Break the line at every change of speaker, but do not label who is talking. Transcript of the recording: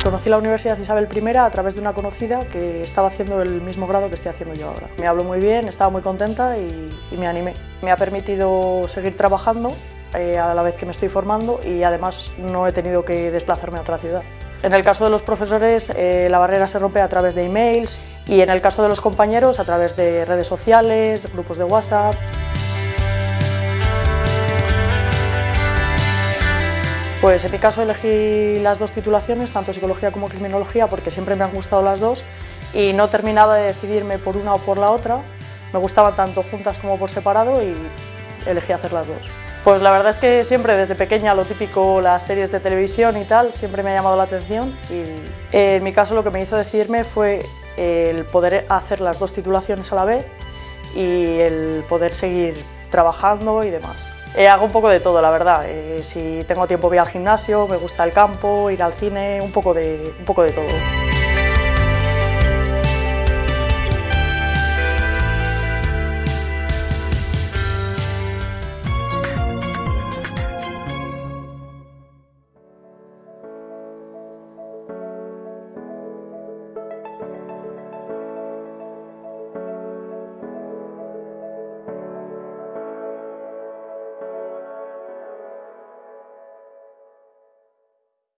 Pues conocí la Universidad Isabel I a través de una conocida que estaba haciendo el mismo grado que estoy haciendo yo ahora. Me habló muy bien, estaba muy contenta y, y me animé. Me ha permitido seguir trabajando eh, a la vez que me estoy formando y además no he tenido que desplazarme a otra ciudad. En el caso de los profesores, eh, la barrera se rompe a través de emails y en el caso de los compañeros, a través de redes sociales, grupos de WhatsApp. Pues en mi caso elegí las dos titulaciones, tanto psicología como criminología, porque siempre me han gustado las dos y no terminaba de decidirme por una o por la otra. Me gustaban tanto juntas como por separado y elegí hacer las dos. Pues la verdad es que siempre desde pequeña lo típico, las series de televisión y tal, siempre me ha llamado la atención y en mi caso lo que me hizo decidirme fue el poder hacer las dos titulaciones a la vez y el poder seguir trabajando y demás. Eh, hago un poco de todo, la verdad. Eh, si tengo tiempo voy al gimnasio, me gusta el campo, ir al cine, un poco de, un poco de todo.